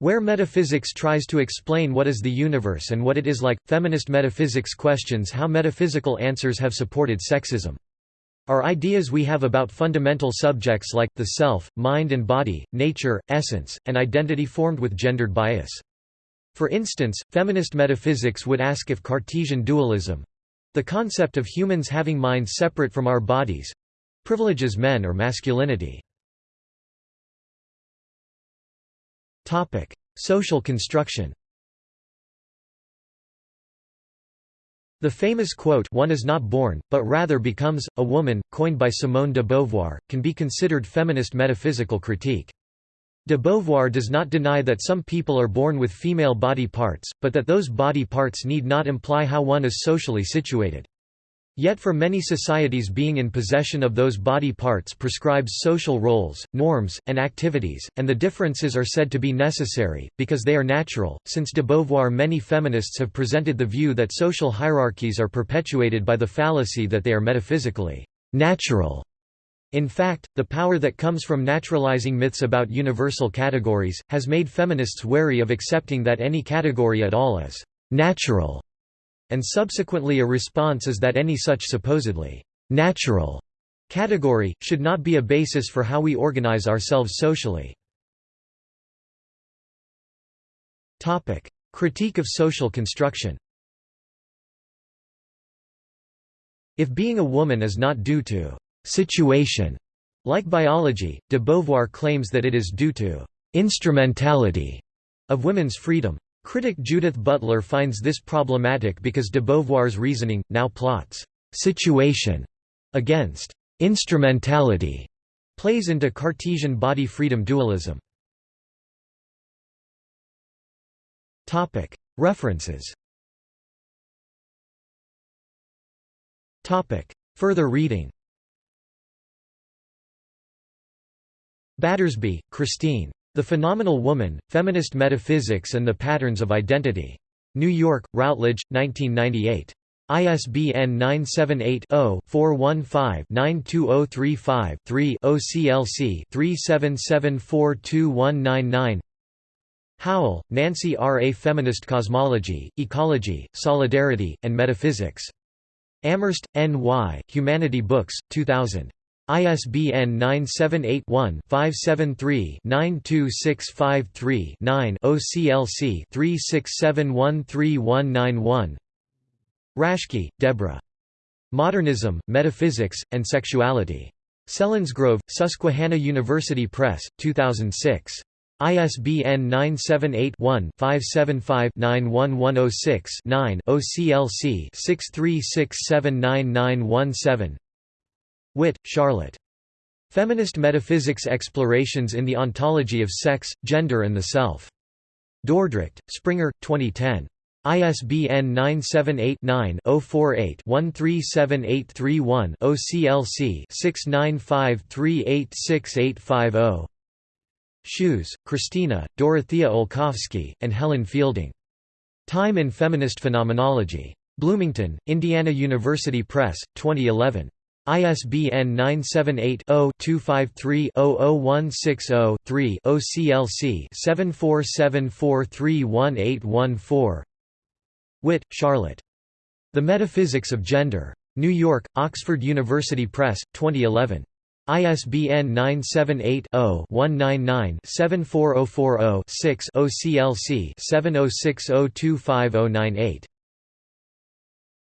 Where metaphysics tries to explain what is the universe and what it is like, feminist metaphysics questions how metaphysical answers have supported sexism. Are ideas we have about fundamental subjects like, the self, mind and body, nature, essence, and identity formed with gendered bias? For instance, feminist metaphysics would ask if Cartesian dualism—the concept of humans having minds separate from our bodies—privileges men or masculinity. Social construction The famous quote one is not born, but rather becomes, a woman, coined by Simone de Beauvoir, can be considered feminist metaphysical critique. De Beauvoir does not deny that some people are born with female body parts, but that those body parts need not imply how one is socially situated. Yet for many societies being in possession of those body parts prescribes social roles, norms, and activities, and the differences are said to be necessary, because they are natural. Since de Beauvoir many feminists have presented the view that social hierarchies are perpetuated by the fallacy that they are metaphysically natural. In fact, the power that comes from naturalizing myths about universal categories, has made feminists wary of accepting that any category at all is natural and subsequently a response is that any such supposedly «natural» category, should not be a basis for how we organize ourselves socially. Critique of social construction If being a woman is not due to «situation», like biology, de Beauvoir claims that it is due to «instrumentality» of women's freedom. Critic Judith Butler finds this problematic because de Beauvoir's reasoning, now plots «situation» against «instrumentality» plays into Cartesian body freedom dualism. References Further reading Battersby, Christine. The Phenomenal Woman, Feminist Metaphysics and the Patterns of Identity. New York, Routledge, 1998. ISBN 978-0-415-92035-3 OCLC 37742199 Howell, Nancy R. A Feminist Cosmology, Ecology, Solidarity, and Metaphysics. Amherst, N. Y., Humanity Books, 2000. ISBN 978-1-573-92653-9 OCLC 36713191 Raschke, Deborah. Modernism, Metaphysics, and Sexuality. Selinsgrove, Susquehanna University Press, 2006. ISBN 978-1-575-91106-9 OCLC 63679917 Witt, Charlotte. Feminist Metaphysics Explorations in the Ontology of Sex, Gender and the Self. Dordrecht, Springer, 2010. ISBN 978-9-048-137831 OCLC 695386850 Schües, Christina, Dorothea Olkowski, and Helen Fielding. Time in Feminist Phenomenology. Bloomington, Indiana University Press, 2011. ISBN 978-0-253-00160-3 OCLC 7474311814 Witt, Charlotte. The Metaphysics of Gender. New York, Oxford University Press, 2011. ISBN 978-0-199-74040-6 OCLC 7060250998